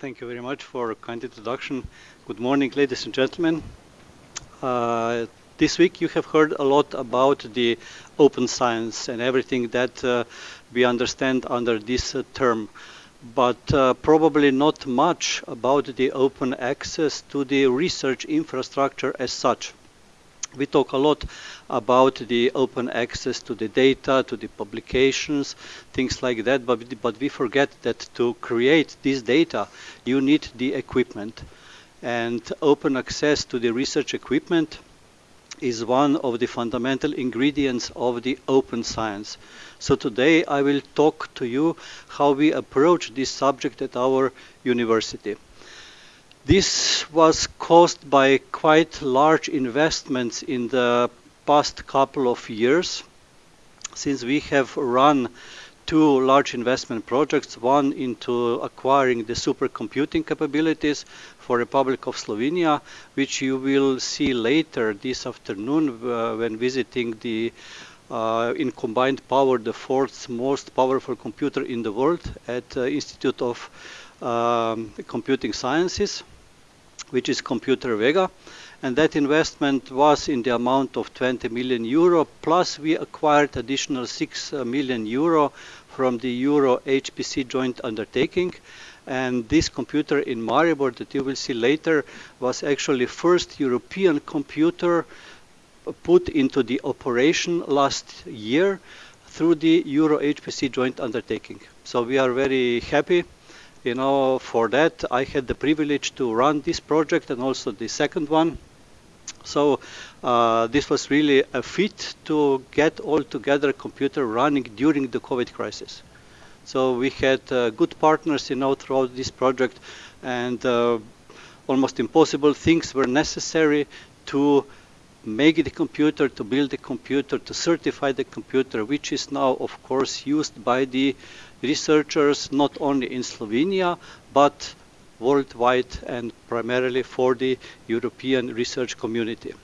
Thank you very much for a kind introduction. Good morning, ladies and gentlemen. Uh, this week you have heard a lot about the open science and everything that uh, we understand under this uh, term, but uh, probably not much about the open access to the research infrastructure as such. We talk a lot about the open access to the data, to the publications, things like that, but, but we forget that to create this data, you need the equipment. And open access to the research equipment is one of the fundamental ingredients of the open science. So today I will talk to you how we approach this subject at our university. This was caused by quite large investments in the past couple of years. Since we have run two large investment projects, one into acquiring the supercomputing capabilities for Republic of Slovenia, which you will see later this afternoon uh, when visiting the uh, in combined power the fourth most powerful computer in the world at uh, Institute of um, Computing Sciences which is Computer Vega. And that investment was in the amount of 20 million euro, plus we acquired additional 6 uh, million euro from the Euro HPC joint undertaking. And this computer in Maribor that you will see later was actually first European computer put into the operation last year through the Euro HPC joint undertaking. So we are very happy you know, for that I had the privilege to run this project and also the second one. So uh, this was really a feat to get all together computer running during the COVID crisis. So we had uh, good partners, you know, throughout this project and uh, almost impossible things were necessary to make the computer, to build the computer, to certify the computer, which is now, of course, used by the researchers not only in Slovenia, but worldwide and primarily for the European research community.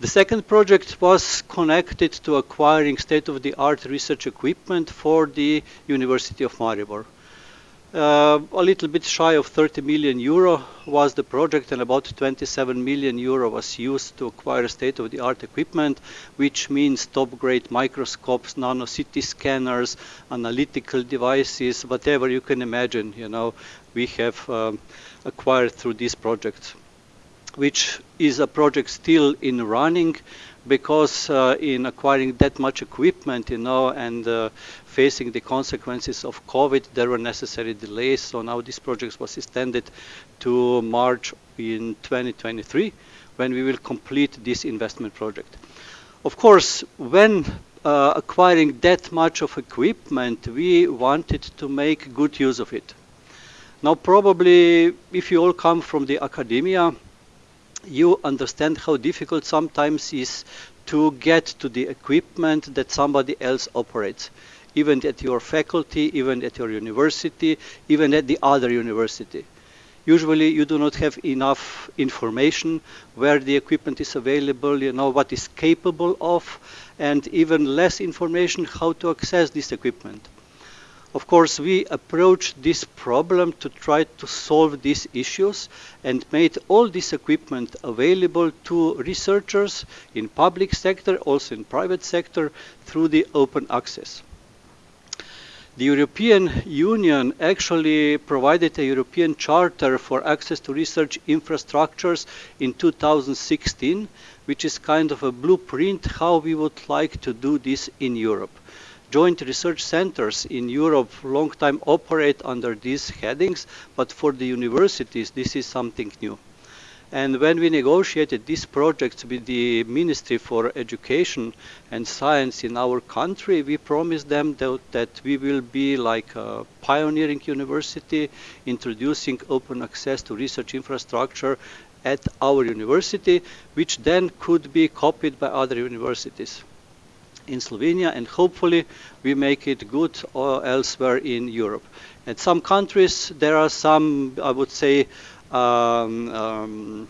The second project was connected to acquiring state-of-the-art research equipment for the University of Maribor. Uh, a little bit shy of 30 million euro was the project and about 27 million euro was used to acquire state-of-the-art equipment, which means top-grade microscopes, nano CT scanners, analytical devices, whatever you can imagine, you know, we have um, acquired through this project, which is a project still in running because uh, in acquiring that much equipment, you know, and uh, facing the consequences of COVID, there were necessary delays. So now this project was extended to March in 2023, when we will complete this investment project. Of course, when uh, acquiring that much of equipment, we wanted to make good use of it. Now, probably, if you all come from the academia, you understand how difficult sometimes is to get to the equipment that somebody else operates, even at your faculty, even at your university, even at the other university. Usually you do not have enough information where the equipment is available, you know, what is capable of, and even less information how to access this equipment. Of course, we approached this problem to try to solve these issues and made all this equipment available to researchers in public sector, also in private sector, through the open access. The European Union actually provided a European Charter for access to research infrastructures in 2016, which is kind of a blueprint how we would like to do this in Europe joint research centers in Europe long time operate under these headings, but for the universities, this is something new. And when we negotiated these projects with the Ministry for Education and Science in our country, we promised them that, that, we will be like a pioneering university, introducing open access to research infrastructure at our university, which then could be copied by other universities in Slovenia and hopefully we make it good or elsewhere in Europe. In some countries there are some, I would say, um, um,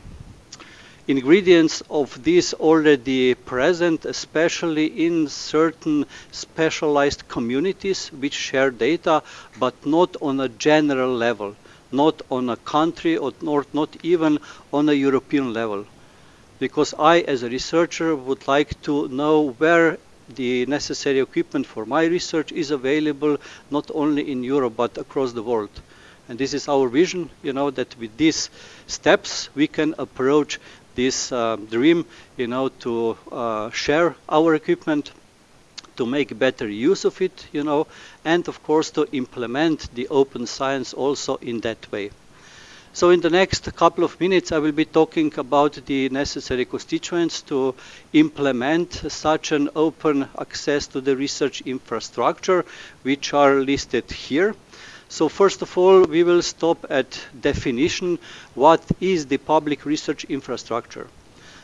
ingredients of this already present, especially in certain specialized communities which share data, but not on a general level. not on a country or not, not even on a European level. Because I, as a researcher, would like to know where the necessary equipment for my research is available not only in Europe but across the world. And this is our vision, you know, that with these steps we can approach this uh, dream, you know, to uh, share our equipment, to make better use of it, you know, and of course to implement the open science also in that way. So in the next couple of minutes, I will be talking about the necessary constituents to implement such an open access to the research infrastructure, which are listed here. So first of all, we will stop at definition. What is the public research infrastructure?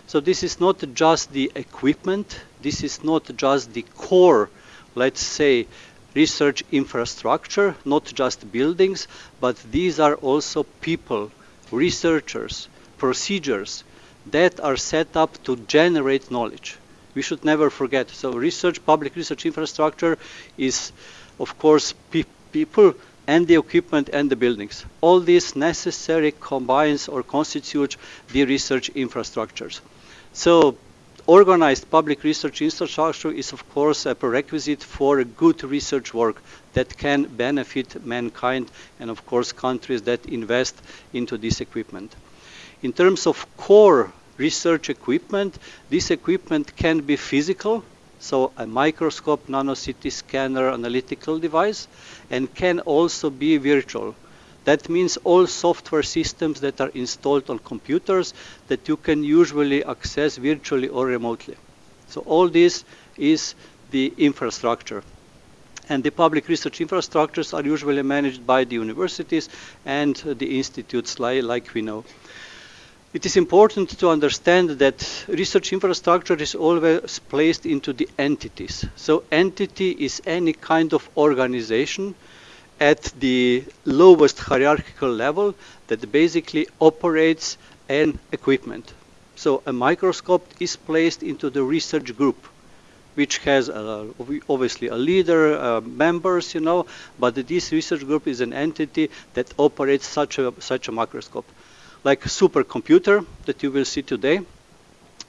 So this is not just the equipment. This is not just the core, let's say, research infrastructure, not just buildings, but these are also people, researchers, procedures that are set up to generate knowledge. We should never forget. So research, public research infrastructure is, of course, pe people and the equipment and the buildings. All this necessary combines or constitutes the research infrastructures. So organized public research infrastructure is of course a prerequisite for a good research work that can benefit mankind and of course countries that invest into this equipment. In terms of core research equipment, this equipment can be physical, so a microscope, nano-CT scanner, analytical device, and can also be virtual. That means all software systems that are installed on computers that you can usually access virtually or remotely. So all this is the infrastructure. And the public research infrastructures are usually managed by the universities and the institutes like we know. It is important to understand that research infrastructure is always placed into the entities. So entity is any kind of organization at the lowest hierarchical level that basically operates an equipment. So a microscope is placed into the research group, which has uh, obviously a leader, uh, members, you know, but this research group is an entity that operates such a, such a microscope. Like supercomputer that you will see today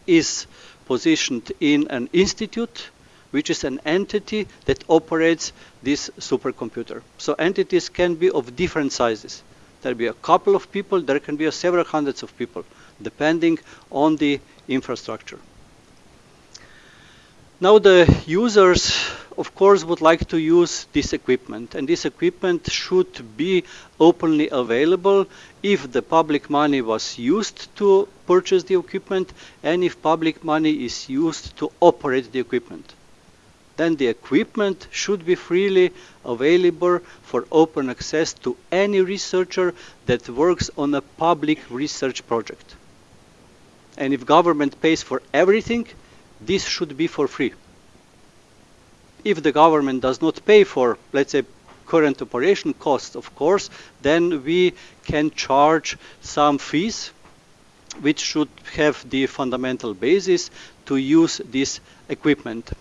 is positioned in an institute which is an entity that operates this supercomputer. So entities can be of different sizes. There'll be a couple of people, there can be several hundreds of people, depending on the infrastructure. Now the users, of course, would like to use this equipment, and this equipment should be openly available if the public money was used to purchase the equipment, and if public money is used to operate the equipment then the equipment should be freely available for open access to any researcher that works on a public research project. And if government pays for everything, this should be for free. If the government does not pay for, let's say, current operation costs, of course, then we can charge some fees which should have the fundamental basis to use this equipment.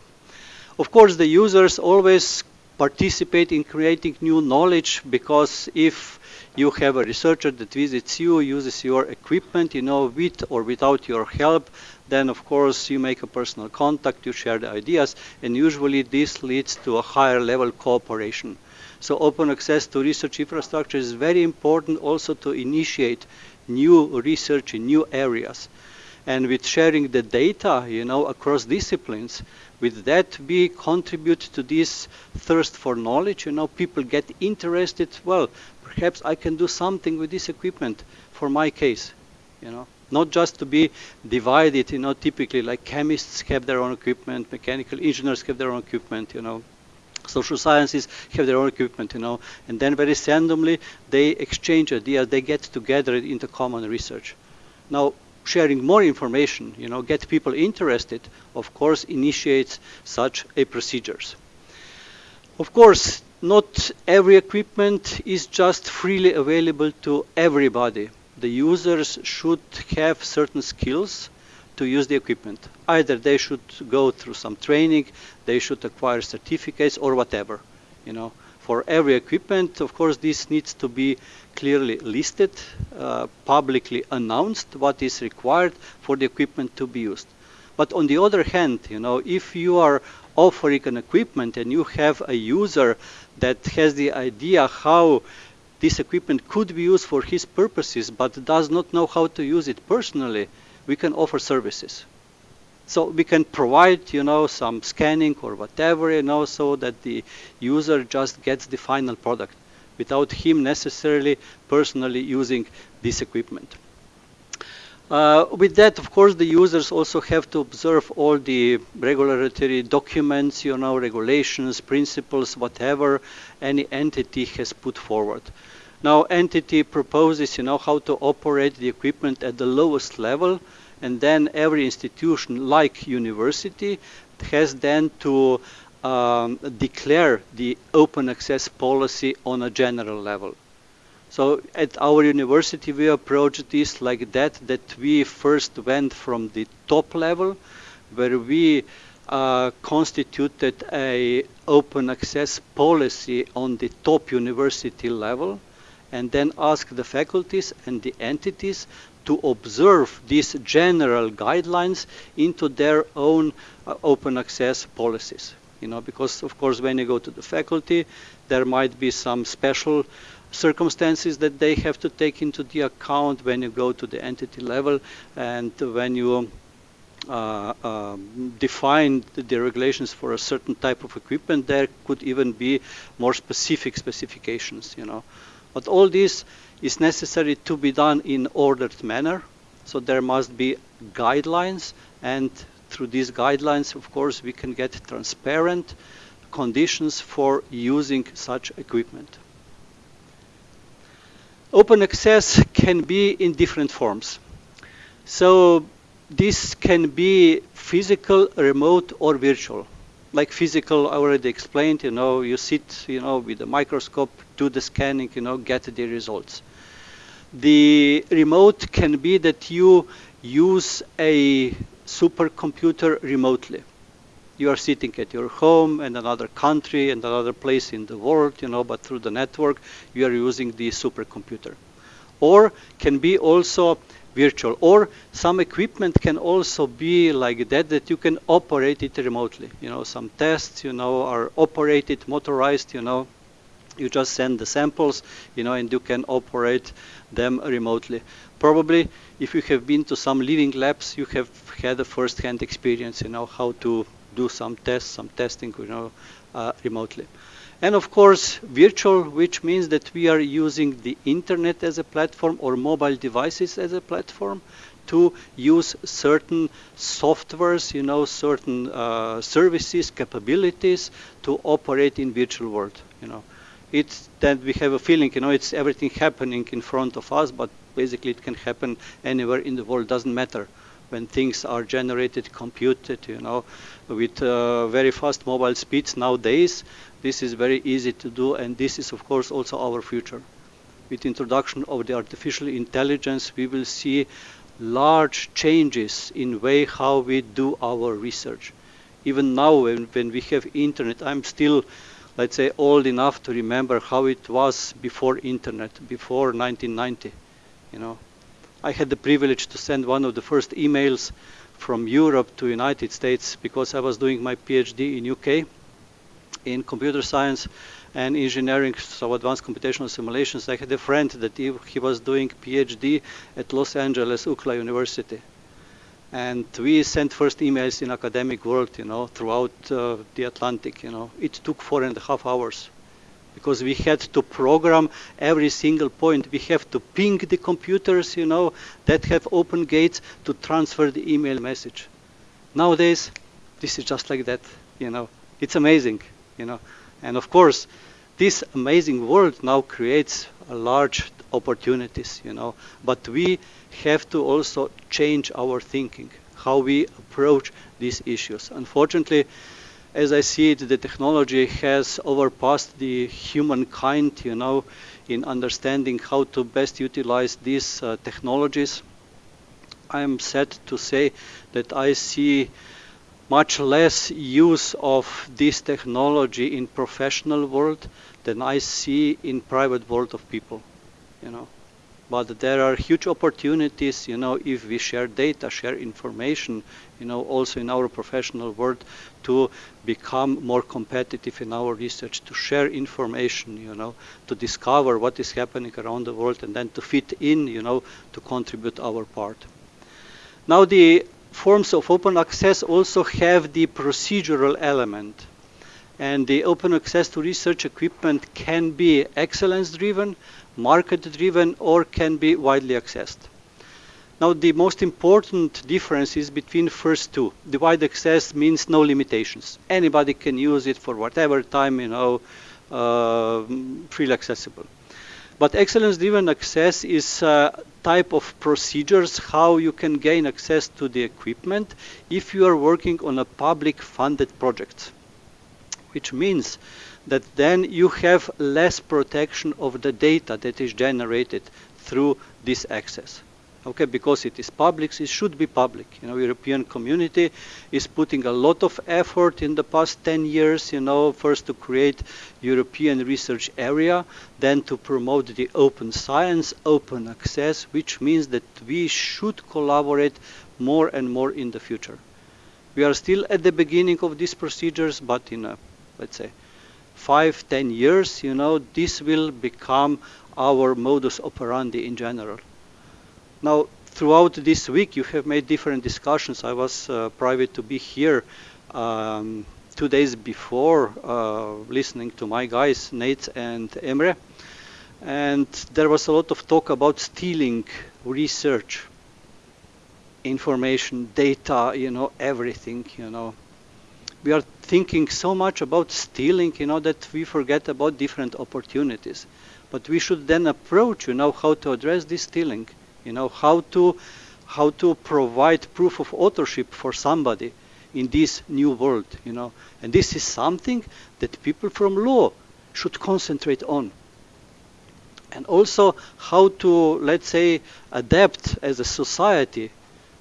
Of course, the users always participate in creating new knowledge because if you have a researcher that visits you, uses your equipment, you know, with or without your help, then of course you make a personal contact, you share the ideas, and usually this leads to a higher level cooperation. So open access to research infrastructure is very important also to initiate new research in new areas. And with sharing the data, you know, across disciplines, with that we contribute to this thirst for knowledge you know people get interested well perhaps i can do something with this equipment for my case you know not just to be divided you know typically like chemists have their own equipment mechanical engineers have their own equipment you know social sciences have their own equipment you know and then very randomly they exchange ideas they get together into common research now sharing more information, you know, get people interested, of course, initiates such a procedures. Of course, not every equipment is just freely available to everybody. The users should have certain skills to use the equipment. Either they should go through some training, they should acquire certificates or whatever, you know. for every equipment. Of course, this needs to be clearly listed, uh, publicly announced what is required for the equipment to be used. But on the other hand, you know, if you are offering an equipment and you have a user that has the idea how this equipment could be used for his purposes but does not know how to use it personally, we can offer services. So we can provide, you know, some scanning or whatever, you know, so that the user just gets the final product without him necessarily personally using this equipment. Uh, with that, of course, the users also have to observe all the regulatory documents, you know, regulations, principles, whatever any entity has put forward. Now, entity proposes, you know, how to operate the equipment at the lowest level, and then every institution like university has then to um, declare the open access policy on a general level. So at our university we approached this like that, that we first went from the top level where we uh, constituted a open access policy on the top university level and then asked the faculties and the entities to observe these general guidelines into their own uh, open access policies. You know, because of course when you go to the faculty, there might be some special circumstances that they have to take into the account when you go to the entity level and when you uh, um, define the regulations for a certain type of equipment, there could even be more specific specifications, you know. But all this is necessary to be done in ordered manner. So there must be guidelines and through these guidelines, of course, we can get transparent conditions for using such equipment. Open access can be in different forms. So this can be physical, remote, or virtual like physical, I already explained, you know, you sit, you know, with a microscope, do the scanning, you know, get the results. The remote can be that you use a supercomputer remotely. You are sitting at your home in another country and another place in the world, you know, but through the network, you are using the supercomputer. Or can be also virtual. Or some equipment can also be like that, that you can operate it remotely. You know, some tests, you know, are operated, motorized, you know, you just send the samples, you know, and you can operate them remotely. Probably, if you have been to some living labs, you have had a first-hand experience, you know, how to do some tests, some testing, you know, uh, remotely. And of course, virtual, which means that we are using the internet as a platform or mobile devices as a platform to use certain softwares, you know, certain uh, services, capabilities to operate in virtual world, you know. It's that we have a feeling, you know, it's everything happening in front of us, but basically it can happen anywhere in the world, doesn't matter when things are generated, computed, you know, with uh, very fast mobile speeds nowadays, this is very easy to do, and this is, of course, also our future. With introduction of the artificial intelligence, we will see large changes in way how we do our research. Even now, when, when we have internet, I'm still, let's say, old enough to remember how it was before internet, before 1990. You know, I had the privilege to send one of the first emails from Europe to United States because I was doing my PhD in UK in computer science and engineering, so advanced computational simulations. I had a friend that he, he was doing PhD at Los Angeles UCLA University. And we sent first emails in academic world, you know, throughout uh, the Atlantic, you know. It took four and a half hours because we had to program every single point. We have to ping the computers, you know, that have open gates to transfer the email message. Nowadays, this is just like that, you know. It's amazing you know. And of course, this amazing world now creates large opportunities, you know. But we have to also change our thinking, how we approach these issues. Unfortunately, as I see it, the technology has overpassed the humankind, you know, in understanding how to best utilize these uh, technologies. I am sad to say that I see much less use of this technology in professional world than I see in private world of people, you know. But there are huge opportunities, you know, if we share data, share information, you know, also in our professional world to become more competitive in our research, to share information, you know, to discover what is happening around the world and then to fit in, you know, to contribute our part. Now the forms of open access also have the procedural element. And the open access to research equipment can be excellence driven, market driven, or can be widely accessed. Now the most important difference is between first two. The wide access means no limitations. Anybody can use it for whatever time, you know, uh, freely accessible. But excellence-driven access is a type of procedures how you can gain access to the equipment if you are working on a public-funded project, which means that then you have less protection of the data that is generated through this access okay, because it is public, it should be public. You know, European community is putting a lot of effort in the past 10 years, you know, first to create European research area, then to promote the open science, open access, which means that we should collaborate more and more in the future. We are still at the beginning of these procedures, but in a, let's say, five, ten years, you know, this will become our modus operandi in general. Now, throughout this week, you have made different discussions. I was uh, private to be here um, two days before, uh, listening to my guys, Nate and Emre. And there was a lot of talk about stealing research, information, data, you know, everything, you know. We are thinking so much about stealing, you know, that we forget about different opportunities. But we should then approach, you know, how to address this stealing you know, how to, how to provide proof of authorship for somebody in this new world, you know. And this is something that people from law should concentrate on. And also how to, let's say, adapt as a society,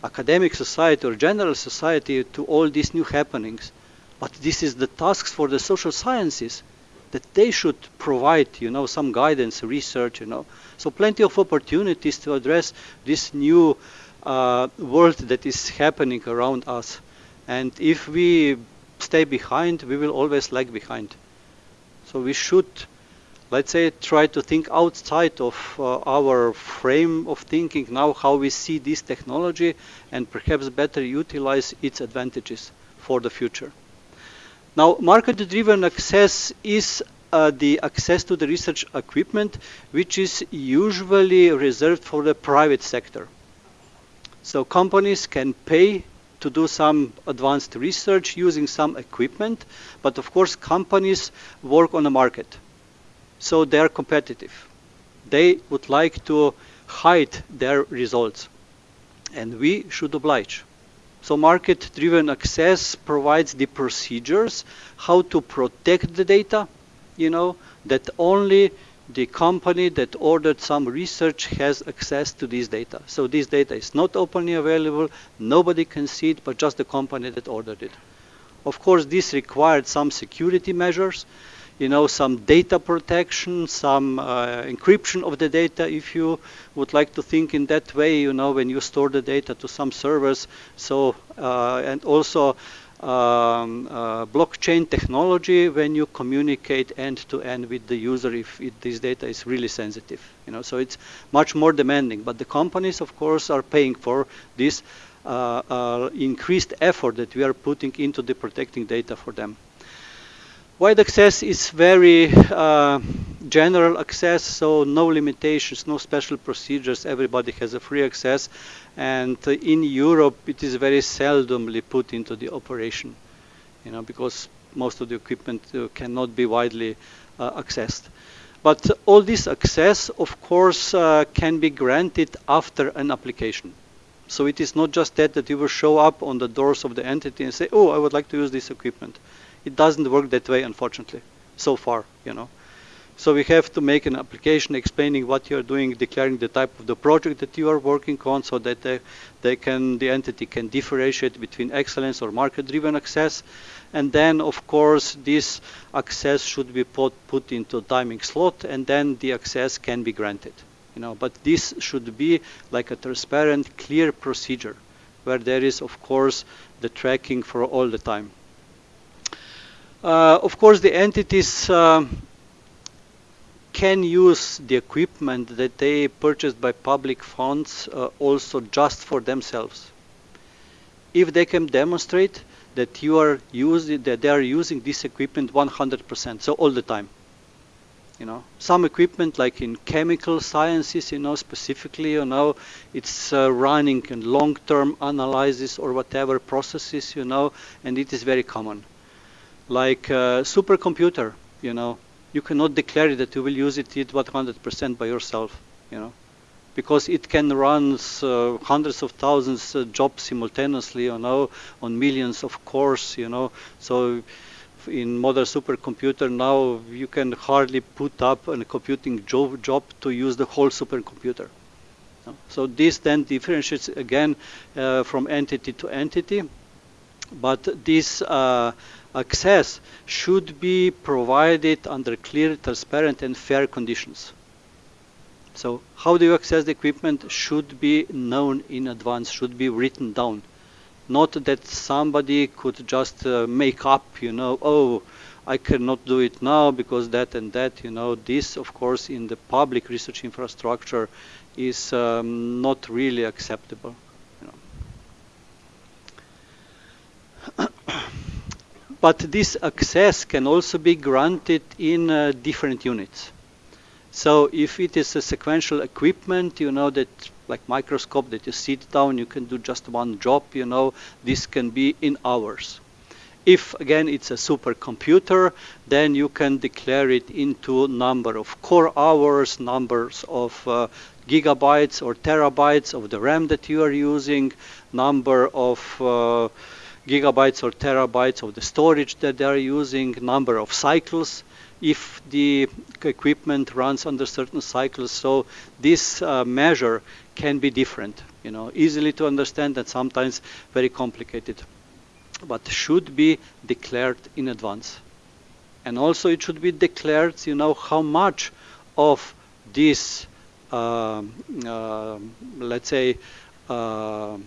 academic society or general society to all these new happenings. But this is the tasks for the social sciences that they should provide, you know, some guidance, research, you know. So plenty of opportunities to address this new uh, world that is happening around us. And if we stay behind, we will always lag behind. So we should, let's say, try to think outside of uh, our frame of thinking now, how we see this technology, and perhaps better utilize its advantages for the future. Now, market-driven access is uh, the access to the research equipment, which is usually reserved for the private sector. So companies can pay to do some advanced research using some equipment, but of course companies work on the market. So they are competitive. They would like to hide their results, and we should oblige. So market-driven access provides the procedures how to protect the data, you know, that only the company that ordered some research has access to this data. So this data is not openly available, nobody can see it, but just the company that ordered it. Of course, this required some security measures, you know, some data protection, some uh, encryption of the data, if you would like to think in that way, you know, when you store the data to some servers. So, uh, and also um, uh, blockchain technology when you communicate end to end with the user if it, this data is really sensitive. You know, so it's much more demanding. But the companies, of course, are paying for this uh, uh, increased effort that we are putting into the protecting data for them. Wide access is very uh, general access, so no limitations, no special procedures. Everybody has a free access, and uh, in Europe, it is very seldomly put into the operation, you know, because most of the equipment uh, cannot be widely uh, accessed. But all this access, of course, uh, can be granted after an application. So it is not just that that you will show up on the doors of the entity and say, "Oh, I would like to use this equipment." It doesn't work that way, unfortunately, so far, you know. So we have to make an application explaining what you are doing, declaring the type of the project that you are working on so that they, they can, the entity can differentiate between excellence or market-driven access. And then, of course, this access should be put, put into timing slot and then the access can be granted. You know, but this should be like a transparent, clear procedure where there is, of course, the tracking for all the time. Uh, of course, the entities um, can use the equipment that they purchased by public funds uh, also just for themselves. If they can demonstrate that you are using that they are using this equipment 100%, so all the time. You know, some equipment like in chemical sciences, you know, specifically, you know, it's uh, running in long-term analysis or whatever processes, you know, and it is very common. Like uh, supercomputer, you know, you cannot declare that you will use it 100% by yourself, you know, because it can run uh, hundreds of thousands of jobs simultaneously, you know, on millions of cores, you know. So in modern supercomputer now you can hardly put up a computing job, job to use the whole supercomputer. So this then differentiates again uh, from entity to entity, but this uh, access should be provided under clear, transparent, and fair conditions. So how do you access the equipment should be known in advance, should be written down. Not that somebody could just uh, make up, you know, oh, I cannot do it now because that and that, you know. This, of course, in the public research infrastructure is um, not really acceptable. but this access can also be granted in uh, different units. So if it is a sequential equipment, you know, that like microscope that you sit down, you can do just one job, you know, this can be in hours. If again it's a supercomputer, then you can declare it into number of core hours, numbers of uh, gigabytes or terabytes of the RAM that you are using, number of uh, gigabytes or terabytes of the storage that they are using, number of cycles if the equipment runs under certain cycles. So this uh, measure can be different, you know, easily to understand and sometimes very complicated, but should be declared in advance. And also it should be declared, you know, how much of this, uh, uh, let's say, uh,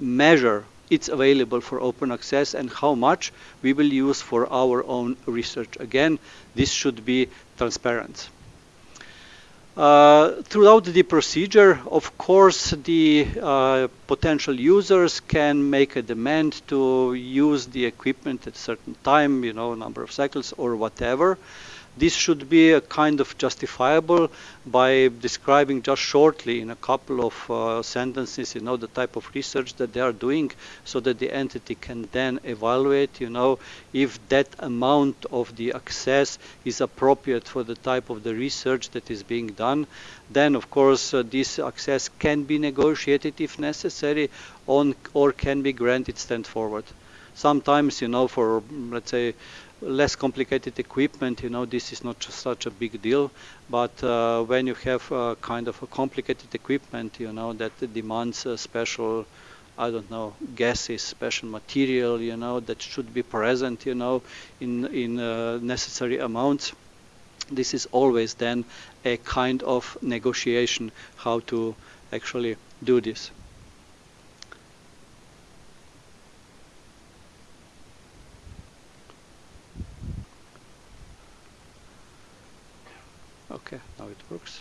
measure it's available for open access and how much we will use for our own research. Again, this should be transparent. Uh, throughout the procedure, of course, the uh, potential users can make a demand to use the equipment at a certain time, you know, number of cycles or whatever. This should be kind of justifiable by describing just shortly in a couple of uh, sentences, you know, the type of research that they are doing so that the entity can then evaluate, you know, if that amount of the access is appropriate for the type of the research that is being done. Then, of course, uh, this access can be negotiated if necessary on or can be granted stand forward. Sometimes, you know, for, let's say, less complicated equipment, you know, this is not such a big deal. But uh, when you have uh, kind of a complicated equipment, you know, that demands a special, I don't know, gases, special material, you know, that should be present, you know, in in uh, necessary amounts. This is always then a kind of negotiation how to actually do this. Okay, now it works.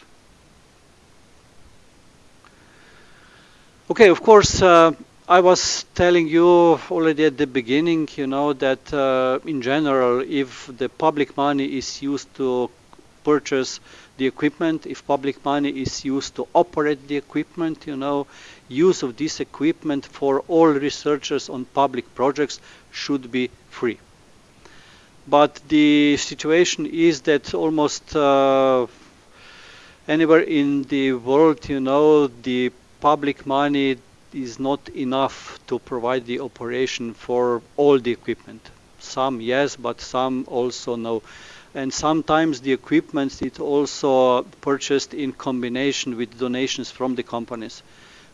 Okay, of course, uh, I was telling you already at the beginning, you know, that uh, in general, if the public money is used to purchase the equipment, if public money is used to operate the equipment, you know, use of this equipment for all researchers on public projects should be free but the situation is that almost uh, anywhere in the world, you know, the public money is not enough to provide the operation for all the equipment. Some yes, but some also no. and sometimes the equipment is also purchased in combination with donations from the companies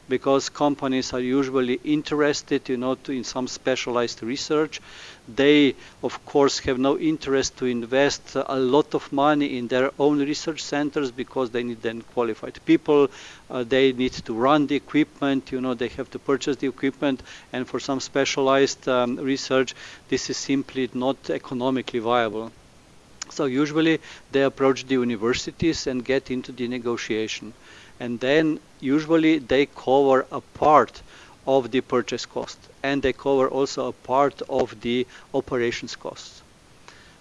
because companies are usually interested you know to, in some specialized research they of course have no interest to invest a lot of money in their own research centers because they need then qualified people. Uh, they need to run the equipment you know they have to purchase the equipment. And for some specialized um, research this is simply not economically viable. So usually they approach the universities and get into the negotiation. And then usually they cover a part of the purchase cost and they cover also a part of the operations costs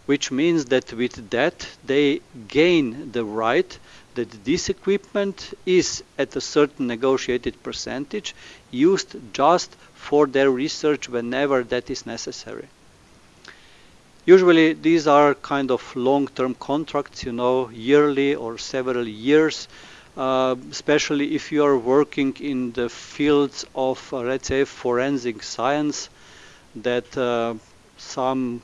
which means that with that they gain the right that this equipment is at a certain negotiated percentage used just for their research whenever that is necessary. Usually these are kind of long-term contracts you know yearly or several years uh, especially if you are working in the fields of, uh, let's say, forensic science, that uh, some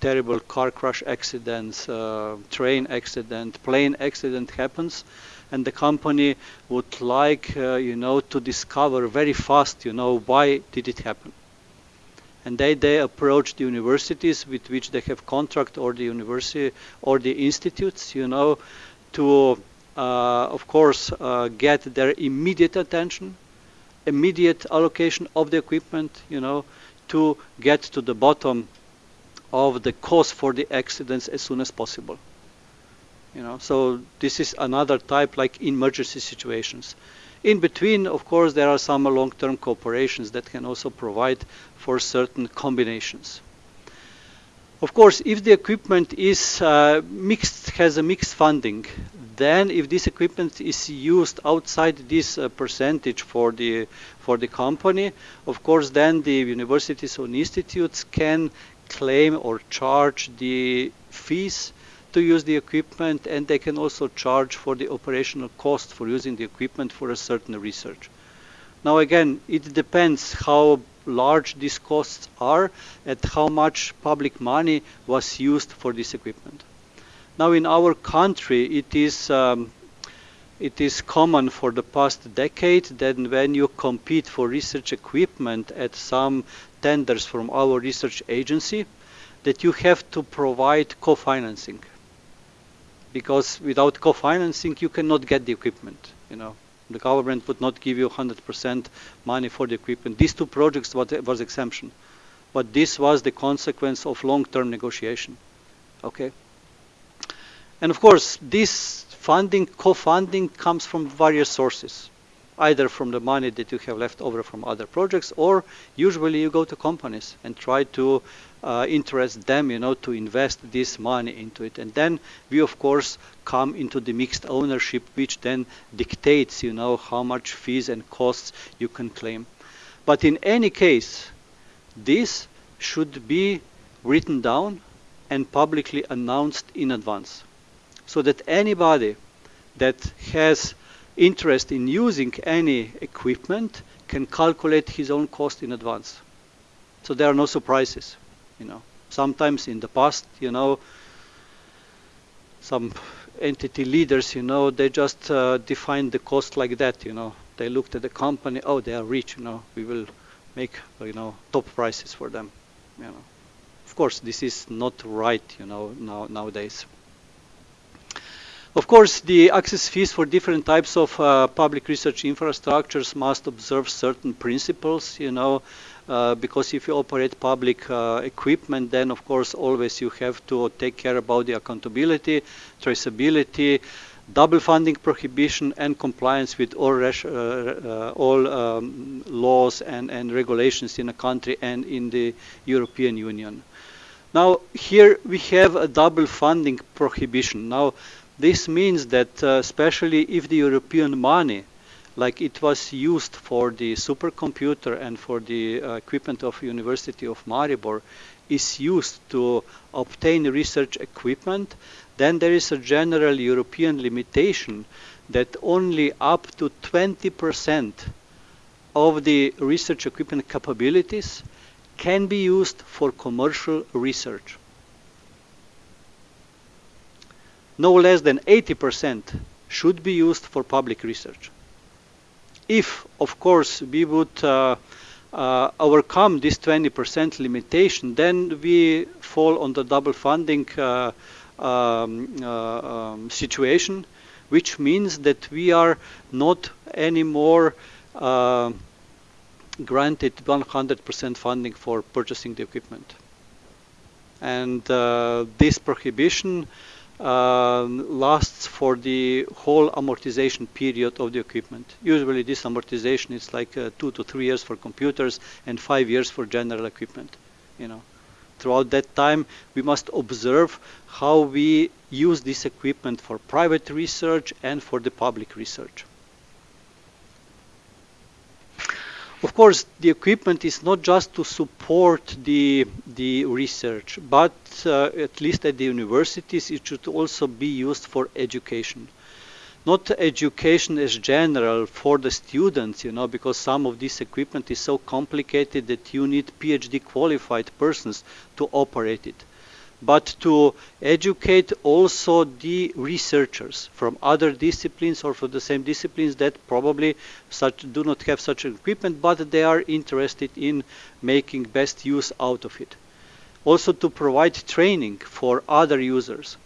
terrible car crash accidents, uh, train accident, plane accident happens, and the company would like, uh, you know, to discover very fast, you know, why did it happen. And they, they approach the universities with which they have contract or the university or the institutes, you know, to of course, uh, get their immediate attention, immediate allocation of the equipment, you know, to get to the bottom of the cause for the accidents as soon as possible. You know, so this is another type like emergency situations. In between, of course, there are some long-term cooperations that can also provide for certain combinations. Of course, if the equipment is uh, mixed, has a mixed funding, then if this equipment is used outside this uh, percentage for the for the company, of course, then the universities or institutes can claim or charge the fees to use the equipment and they can also charge for the operational cost for using the equipment for a certain research. Now again, it depends how large these costs are and how much public money was used for this equipment. Now in our country, it is um, it is common for the past decade that when you compete for research equipment at some tenders from our research agency, that you have to provide co-financing. Because without co-financing, you cannot get the equipment. You know, the government would not give you 100% money for the equipment. These two projects was, was exemption, but this was the consequence of long-term negotiation. Okay. And of course, this funding, co-funding comes from various sources, either from the money that you have left over from other projects, or usually you go to companies and try to uh, interest them, you know, to invest this money into it. And then we, of course, come into the mixed ownership, which then dictates, you know, how much fees and costs you can claim. But in any case, this should be written down and publicly announced in advance so that anybody that has interest in using any equipment can calculate his own cost in advance. So there are no surprises, you know. Sometimes in the past, you know, some entity leaders, you know, they just uh, defined the cost like that, you know. They looked at the company, oh, they are rich, you know, we will make, you know, top prices for them, you know. Of course, this is not right, you know, now, nowadays. Of course, the access fees for different types of uh, public research infrastructures must observe certain principles, you know, uh, because if you operate public uh, equipment, then of course always you have to take care about the accountability, traceability, double funding prohibition, and compliance with all, uh, uh, all um, laws and, and regulations in a country and in the European Union. Now, here we have a double funding prohibition. Now, this means that uh, especially if the European money, like it was used for the supercomputer and for the uh, equipment of University of Maribor, is used to obtain research equipment, then there is a general European limitation that only up to 20% of the research equipment capabilities can be used for commercial research. No less than 80% should be used for public research. If, of course, we would uh, uh, overcome this 20% limitation, then we fall on the double funding uh, um, uh, um, situation, which means that we are not anymore uh, granted 100% funding for purchasing the equipment. And uh, this prohibition um, lasts for the whole amortization period of the equipment. Usually this amortization is like uh, two to three years for computers and five years for general equipment, you know. Throughout that time, we must observe how we use this equipment for private research and for the public research. Of course, the equipment is not just to support the, the research, but uh, at least at the universities, it should also be used for education. Not education as general for the students, you know, because some of this equipment is so complicated that you need PhD qualified persons to operate it but to educate also the researchers from other disciplines or from the same disciplines that probably such do not have such equipment, but they are interested in making best use out of it. Also to provide training for other users.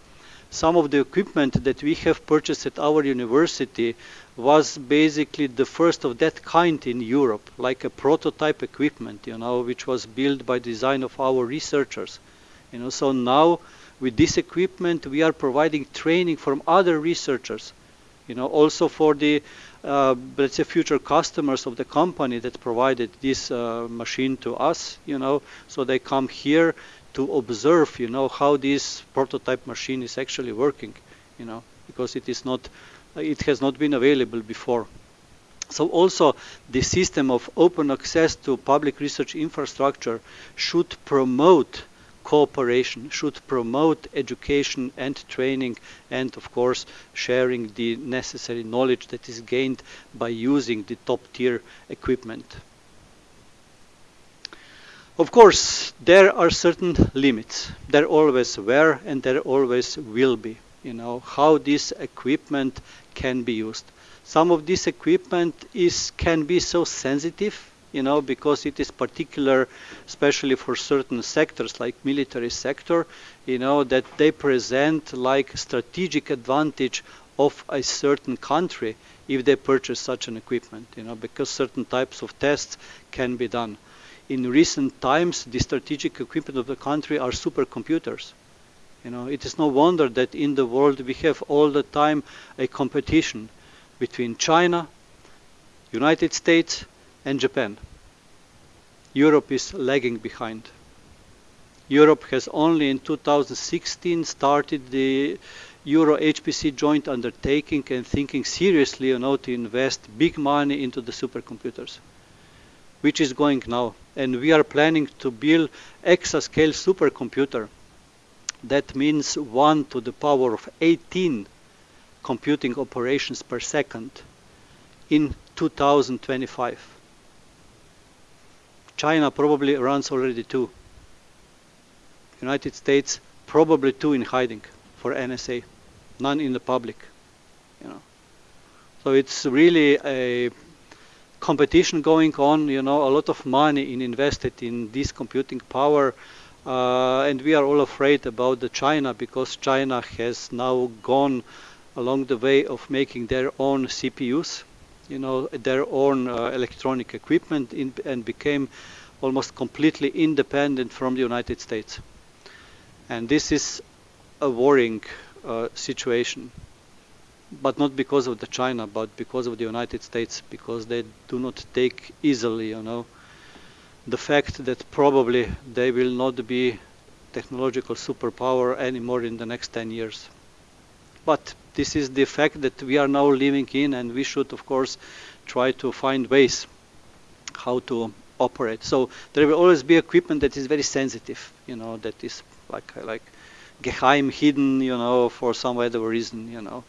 Some of the equipment that we have purchased at our university was basically the first of that kind in Europe, like a prototype equipment, you know, which was built by design of our researchers. You know, so now with this equipment, we are providing training from other researchers. You know, also for the uh, let's say future customers of the company that provided this uh, machine to us. You know, so they come here to observe. You know how this prototype machine is actually working. You know, because it is not, it has not been available before. So also the system of open access to public research infrastructure should promote cooperation should promote education and training and of course sharing the necessary knowledge that is gained by using the top tier equipment. Of course, there are certain limits. There always were and there always will be. You know, how this equipment can be used. Some of this equipment is can be so sensitive you know, because it is particular, especially for certain sectors like military sector, you know, that they present like strategic advantage of a certain country if they purchase such an equipment, you know, because certain types of tests can be done. In recent times, the strategic equipment of the country are supercomputers. You know, it is no wonder that in the world we have all the time a competition between China, United States, and Japan. Europe is lagging behind. Europe has only in 2016 started the Euro HPC joint undertaking and thinking seriously you know, to invest big money into the supercomputers, which is going now. And we are planning to build exascale supercomputer. That means 1 to the power of 18 computing operations per second in 2025. China probably runs already two. United States probably two in hiding for NSA, none in the public. You know, so it's really a competition going on. You know, a lot of money in invested in this computing power. Uh, and we are all afraid about the China because China has now gone along the way of making their own CPUs you know, their own uh, electronic equipment in, and became almost completely independent from the United States. And this is a worrying uh, situation, but not because of the China, but because of the United States, because they do not take easily, you know, the fact that probably they will not be technological superpower anymore in the next 10 years. But this is the fact that we are now living in and we should of course try to find ways how to operate. So there will always be equipment that is very sensitive, you know, that is like like geheim hidden, you know, for some other reason, you know.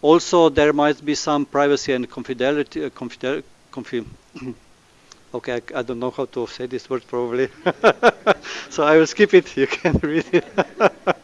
Also, there might be some privacy and confidentiality. Uh, confidel, confi okay, I, I, don't know how to say this word probably, so I will skip it. You can read it.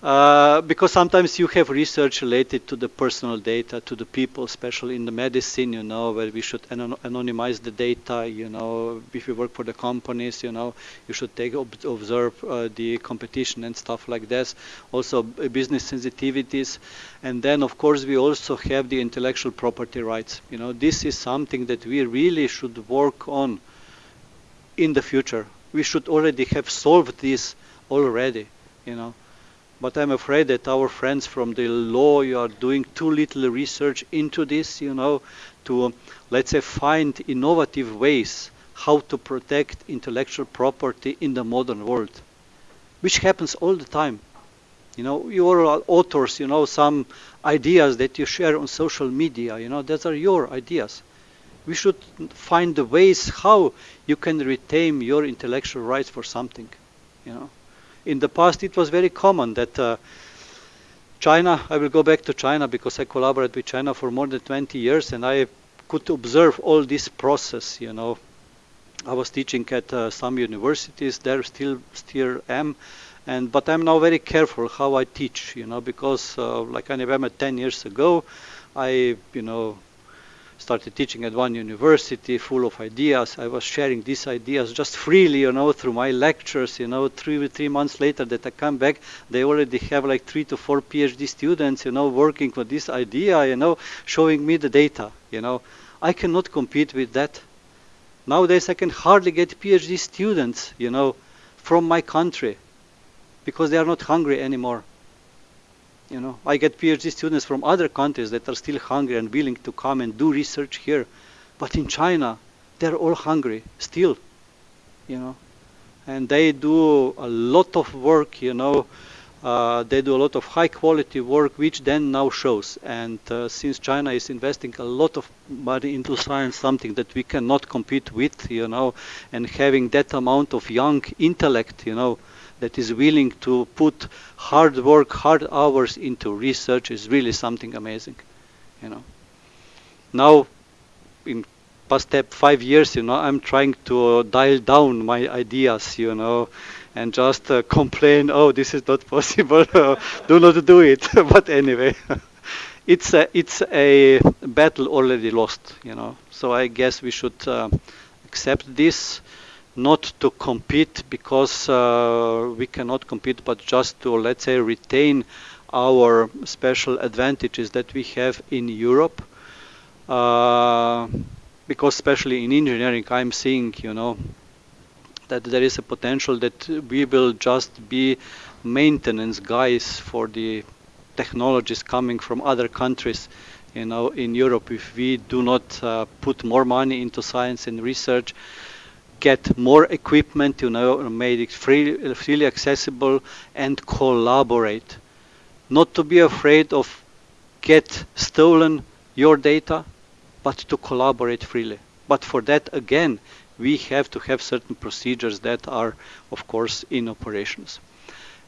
Uh, because sometimes you have research related to the personal data, to the people, especially in the medicine, you know, where we should anon anonymize the data, you know, if you work for the companies, you know, you should take ob observe uh, the competition and stuff like this. Also business sensitivities. And then, of course, we also have the intellectual property rights. You know, this is something that we really should work on in the future. We should already have solved this already, you know but I'm afraid that our friends from the law are doing too little research into this, you know, to, um, let's say, find innovative ways how to protect intellectual property in the modern world, which happens all the time. You know, you are authors, you know, some ideas that you share on social media, you know, those are your ideas. We should find the ways how you can retain your intellectual rights for something, you know in the past it was very common that uh, China, I will go back to China because I collaborated with China for more than 20 years and I could observe all this process, you know. I was teaching at uh, some universities, there still still am, and but I'm now very careful how I teach, you know, because uh, like I remember 10 years ago, I, you know, started teaching at one university full of ideas. I was sharing these ideas just freely, you know, through my lectures, you know, three, three months later that I come back, they already have like three to four PhD students, you know, working with this idea, you know, showing me the data, you know. I cannot compete with that. Nowadays I can hardly get PhD students, you know, from my country because they are not hungry anymore. You know, I get PhD students from other countries that are still hungry and willing to come and do research here. But in China, they're all hungry still, you know. And they do a lot of work, you know. Uh, they do a lot of high quality work, which then now shows. And uh, since China is investing a lot of money into science, something that we cannot compete with, you know, and having that amount of young intellect, you know, that is willing to put hard work, hard hours into research is really something amazing, you know. Now, in past step five years, you know, I'm trying to dial down my ideas, you know, and just uh, complain, oh, this is not possible, do not do it. but anyway, it's a, it's a battle already lost, you know. So I guess we should uh, accept this not to compete because uh, we cannot compete, but just to, let's say, retain our special advantages that we have in Europe. Uh, because especially in engineering, I'm seeing, you know, that there is a potential that we will just be maintenance guys for the technologies coming from other countries you know in Europe if we do not uh, put more money into science and research get more equipment, you know, made it free, freely accessible and collaborate. Not to be afraid of get stolen your data, but to collaborate freely. But for that, again, we have to have certain procedures that are, of course, in operations.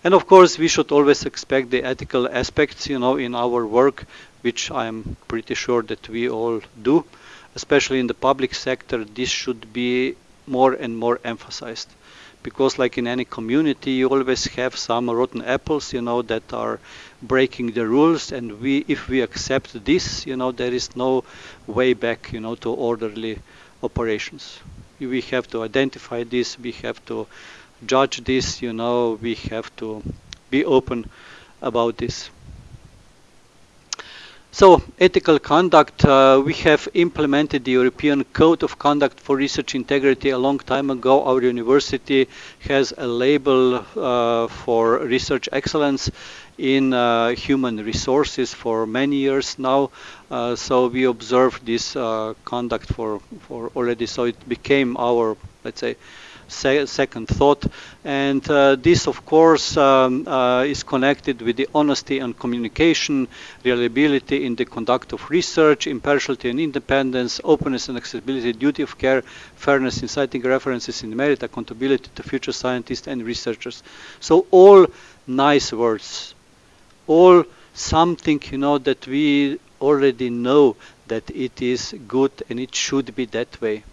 And of course, we should always expect the ethical aspects, you know, in our work, which I'm pretty sure that we all do. Especially in the public sector, this should be more and more emphasized. Because like in any community you always have some rotten apples you know that are breaking the rules. And we if we accept this you know there is no way back you know to orderly operations. We have to identify this we have to judge this you know we have to be open about this so, ethical conduct, uh, we have implemented the European Code of Conduct for Research Integrity a long time ago. Our university has a label uh, for research excellence in uh, human resources for many years now. Uh, so we observed this uh, conduct for, for already, so it became our, let's say, se second thought. And uh, this, of course, um, uh, is connected with the honesty and communication, reliability in the conduct of research, impartiality and independence, openness and accessibility, duty of care, fairness in citing references in merit, accountability to future scientists and researchers. So all nice words, all something, you know, that we already know that it is good and it should be that way.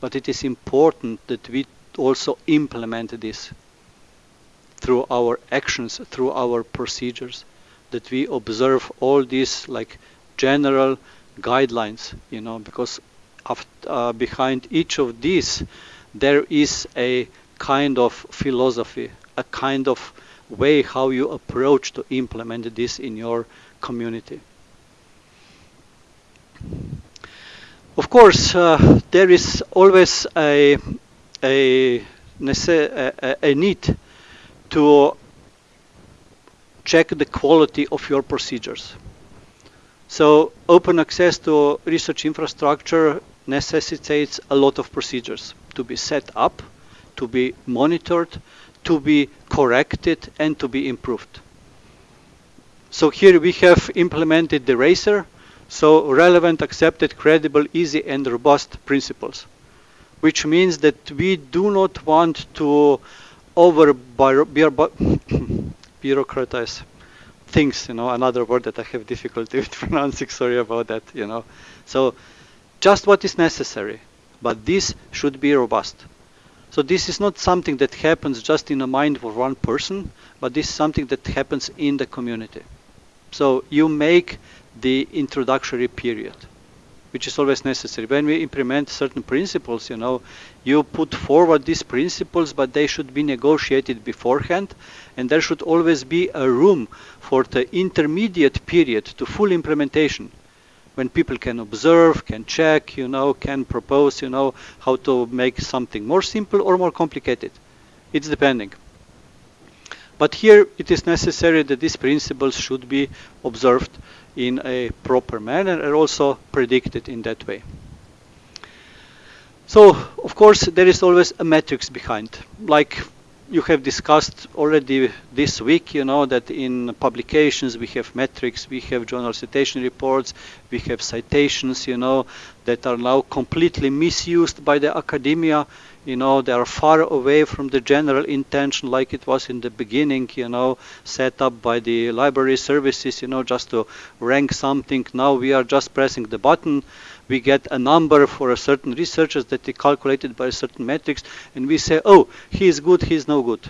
But it is important that we also implement this. through our actions, through our procedures, that we observe all these like general guidelines, you know, because uh, behind each of these there is a kind of philosophy, a kind of way how you approach to implement this in your community. Of course, uh, there is always a, a, a, need to check the quality of your procedures. So open access to research infrastructure necessitates a lot of procedures to be set up, to be monitored, to be corrected, and to be improved. So here we have implemented the RACER, so relevant, accepted, credible, easy, and robust principles, which means that we do not want to over bureaucratize things, you know, another word that I have difficulty with pronouncing, sorry about that, you know. So just what is necessary, but this should be robust. So this is not something that happens just in the mind of one person, but this is something that happens in the community. So you make the introductory period which is always necessary. When we implement certain principles, you know, you put forward these principles, but they should be negotiated beforehand, and there should always be a room for the intermediate period to full implementation, when people can observe, can check, you know, can propose, you know, how to make something more simple or more complicated. It's depending. But here it is necessary that these principles should be observed in a proper manner and also predicted in that way. So, of course, there is always a metrics behind. Like you have discussed already this week, you know, that in publications we have metrics, we have journal citation reports, we have citations, you know, that are now completely misused by the academia you know, they are far away from the general intention like it was in the beginning, you know, set up by the library services, you know, just to rank something. Now we are just pressing the button. We get a number for a certain researchers that they calculated by a certain metrics, and we say, oh, he is good, he is no good.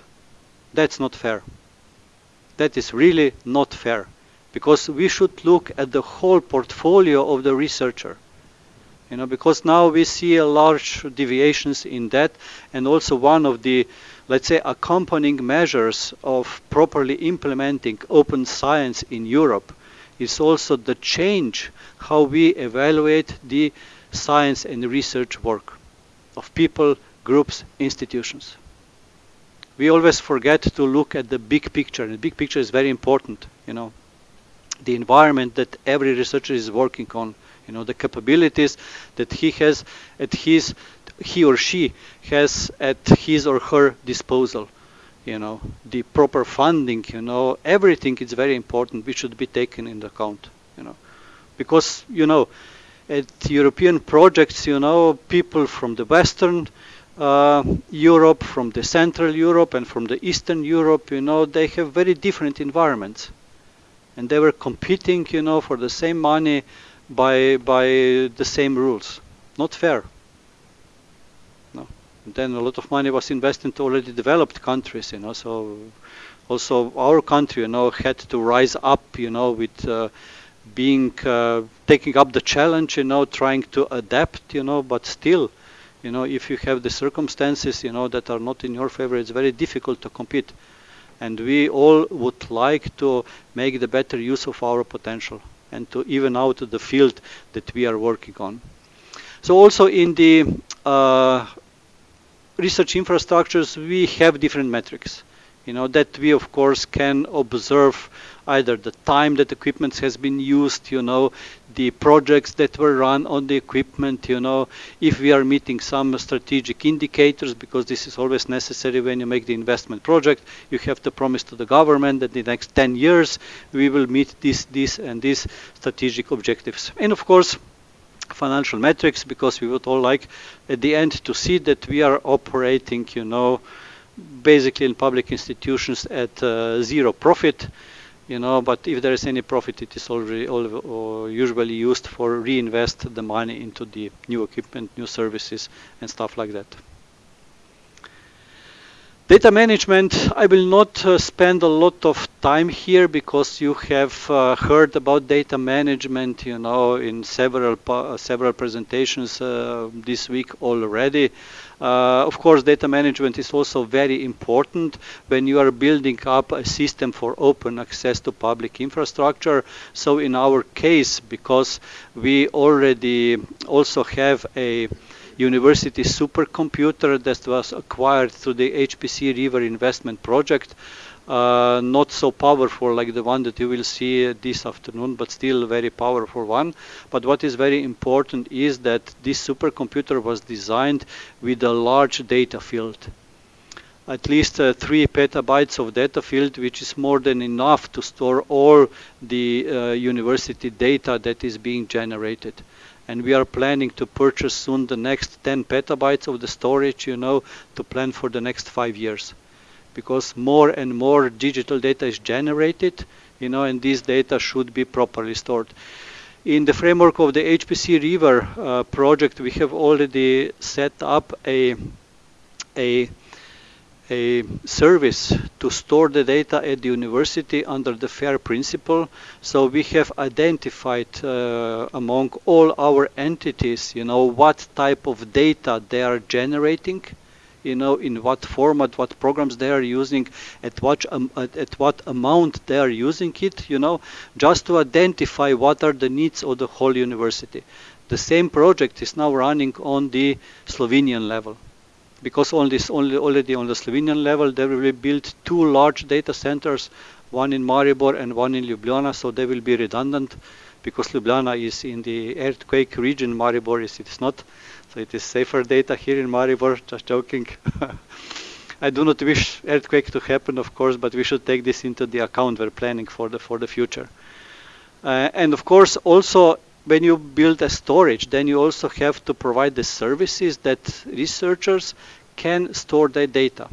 That's not fair. That is really not fair because we should look at the whole portfolio of the researcher you know, because now we see a large deviations in that, and also one of the, let's say, accompanying measures of properly implementing open science in Europe is also the change how we evaluate the science and research work of people, groups, institutions. We always forget to look at the big picture, and the big picture is very important, you know, the environment that every researcher is working on you know the capabilities that he has at his he or she has at his or her disposal you know. The proper funding you know everything is very important which should be taken into account you know. Because you know at European projects you know people from the western uh, Europe from the Central Europe and from the Eastern Europe you know they have very different environments. And they were competing you know for the same money by by the same rules. Not fair. No. And then a lot of money was invested into already developed countries, you know. So also our country, you know, had to rise up, you know, with uh, being uh, taking up the challenge, you know, trying to adapt, you know, but still, you know, if you have the circumstances, you know, that are not in your favor, it's very difficult to compete. And we all would like to make the better use of our potential and to even out the field that we are working on. So also in the uh, research infrastructures, we have different metrics. You know, that we of course can observe either the time that equipment has been used, you know, the projects that were run on the equipment, you know, if we are meeting some strategic indicators, because this is always necessary when you make the investment project, you have to promise to the government that in the next 10 years we will meet this, this, and these strategic objectives. And of course, financial metrics, because we would all like at the end to see that we are operating, you know, basically in public institutions at uh, zero profit you know, but if there is any profit, it is already all, usually used for reinvest the money into the new equipment, new services, and stuff like that. Data management, I will not uh, spend a lot of time here because you have uh, heard about data management, you know, in several uh, several presentations uh, this week already. Uh, of course, data management is also very important when you are building up a system for open access to public infrastructure. So in our case, because we already also have a university supercomputer that was acquired through the HPC RIVR investment project. Uh, not so powerful like the one that you will see this afternoon, but still very powerful one. But what is very important is that this supercomputer was designed with a large data field. At least uh, three petabytes of data field, which is more than enough to store all the uh, university data that is being generated and we are planning to purchase soon the next 10 petabytes of the storage, you know, to plan for the next five years. Because more and more digital data is generated, you know, and these data should be properly stored. In the framework of the HPC RIVR uh, project, we have already set up a, a a service to store the data at the university under the FAIR principle. So we have identified uh, among all our entities, you know, what type of data they are generating, you know, in what format, what programs they are using, at what, um, at, at what amount they are using it, you know, just to identify what are the needs of the whole university. The same project is now running on the Slovenian level because on this only already on the Slovenian level they will build two large data centers, one in Maribor and one in Ljubljana, so they will be redundant because Ljubljana is in the earthquake region, Maribor is it's not, it is safer data here in Maribor. Just joking. I do not wish earthquake to happen, of course, but we should take this into the account. We're planning for the for the future. Uh, and of course, also when you build a storage, then you also have to provide the services that researchers can store their data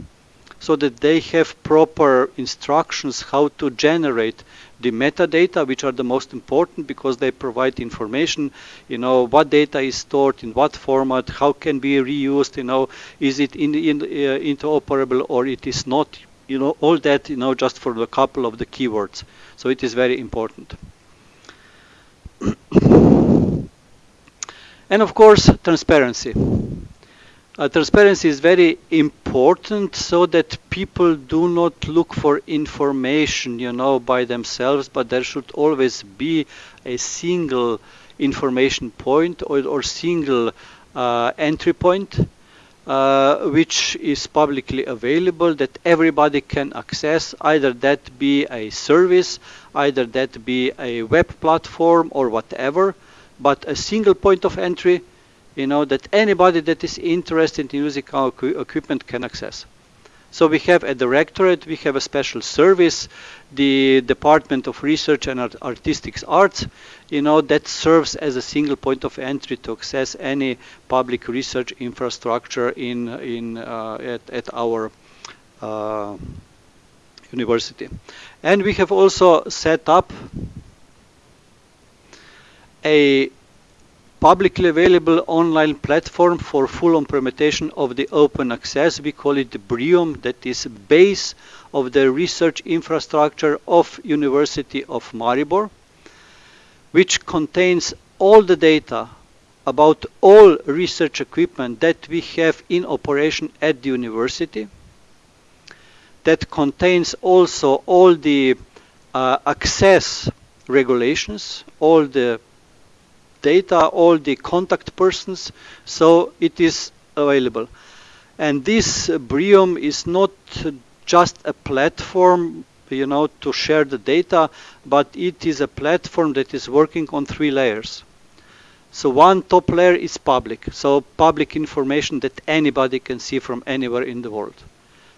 so that they have proper instructions how to generate the metadata, which are the most important because they provide information, you know, what data is stored in what format, how can be reused, you know, is it in, in, uh, interoperable or it is not, you know, all that, you know, just for a couple of the keywords. So it is very important. and of course, transparency. Uh, transparency is very important so that people do not look for information, you know, by themselves, but there should always be a single information point or, or single uh, entry point uh, which is publicly available that everybody can access, either that be a service, either that be a web platform or whatever, but a single point of entry, you know, that anybody that is interested in using our equipment can access. So we have a directorate, we have a special service, the Department of Research and Art Artistic Arts, you know, that serves as a single point of entry to access any public research infrastructure in, in, uh, at, at our uh, university. And we have also set up a publicly available online platform for full implementation of the open access. We call it the BRIUM, that is base of the research infrastructure of University of Maribor, which contains all the data about all research equipment that we have in operation at the university. That contains also all the uh, access regulations, all the data, all the contact persons, so it is available. And this BRIUM is not just a platform, you know, to share the data, but it is a platform that is working on three layers. So one top layer is public, so public information that anybody can see from anywhere in the world.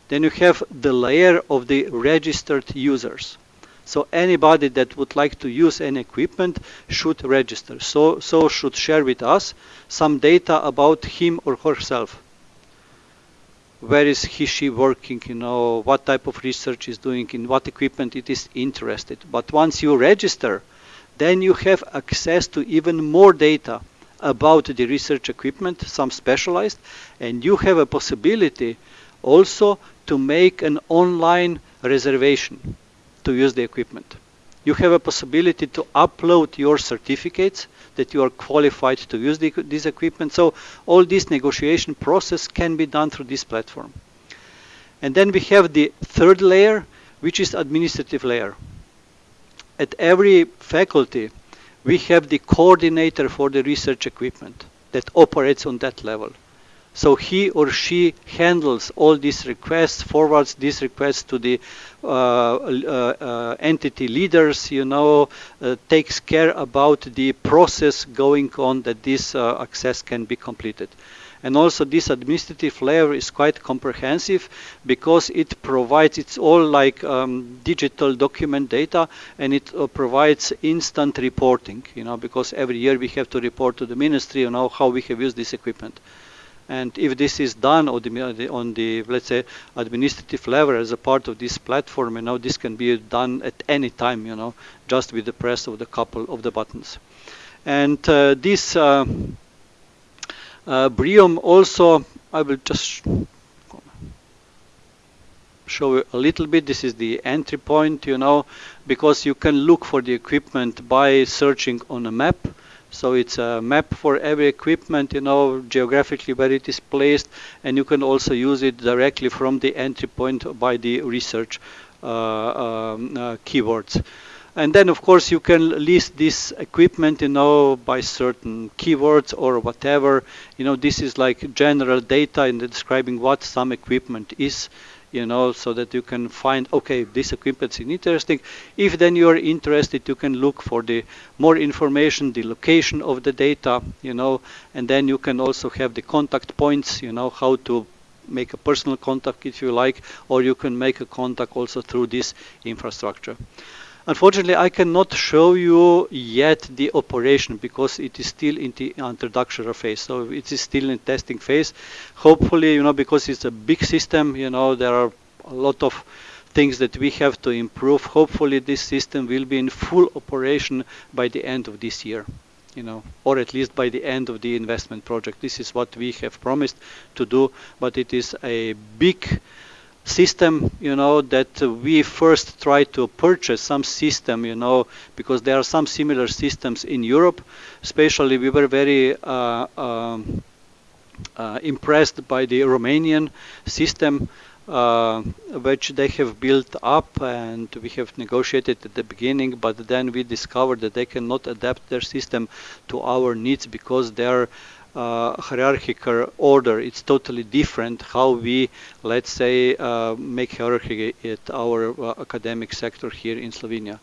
Then you have the layer of the registered users. So anybody that would like to use any equipment should register. So, so should share with us some data about him or herself. Where is he, she working, you know, what type of research is doing, in what equipment it is interested. But once you register, then you have access to even more data about the research equipment, some specialized, and you have a possibility also to make an online reservation to use the equipment. You have a possibility to upload your certificates that you are qualified to use the, this equipment. So all this negotiation process can be done through this platform. And then we have the third layer, which is administrative layer. At every faculty, we have the coordinator for the research equipment that operates on that level. So he or she handles all these requests, forwards these requests to the entity leaders, you know, uh, takes care about the process going on that this uh, access can be completed. And also this administrative layer is quite comprehensive because it provides, it's all like um, digital document data and it uh, provides instant reporting, you know, because every year we have to report to the ministry, you know, how we have used this equipment. And if this is done on the, on the, let's say, administrative level as a part of this platform, you know, this can be done at any time, you know, just with the press of the couple of the buttons. And uh, this uh, uh, Brium also, I will just show you a little bit. This is the entry point, you know, because you can look for the equipment by searching on a map. So it's a map for every equipment, you know, geographically where it is placed, and you can also use it directly from the entry point by the research uh, um, uh, keywords. And then, of course, you can list this equipment, you know, by certain keywords or whatever. You know, this is like general data in describing what some equipment is you know, so that you can find, okay, this equipment is interesting. If then you are interested, you can look for the more information, the location of the data, you know, and then you can also have the contact points, you know, how to make a personal contact if you like, or you can make a contact also through this infrastructure. Unfortunately, I cannot show you yet the operation because it is still in the introductory phase. So it is still in testing phase. Hopefully, you know, because it's a big system, you know, there are a lot of things that we have to improve. Hopefully, this system will be in full operation by the end of this year you know, or at least by the end of the investment project. This is what we have promised to do, but it is a big system, you know, that we first try to purchase some system, you know, because there are some similar systems in Europe. Especially, we were very uh, um, uh, impressed by the Romanian system, uh, which they have built up, and we have negotiated at the beginning. But then we discovered that they cannot adapt their system to our needs because they're uh, hierarchical order. It's totally different how we, let's say, uh, make hierarchy at our uh, academic sector here in Slovenia.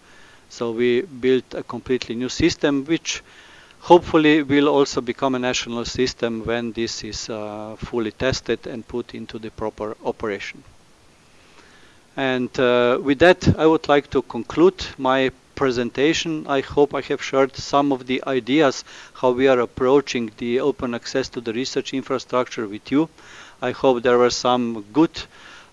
So we built a completely new system, which hopefully will also become a national system when this is uh, fully tested and put into the proper operation. And uh, with that, I would like to conclude my presentation. I hope I have shared some of the ideas how we are approaching the open access to the research infrastructure with you. I hope there were some good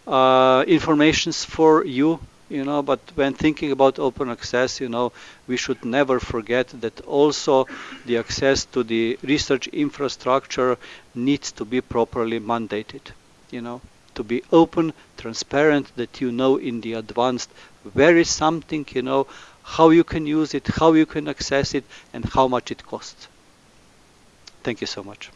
uh, informations for you you know but when thinking about open access you know we should never forget that also the access to the research infrastructure needs to be properly mandated you know to be open transparent that you know in the advanced where is something you know how you can use it, how you can access it, and how much it costs. Thank you so much.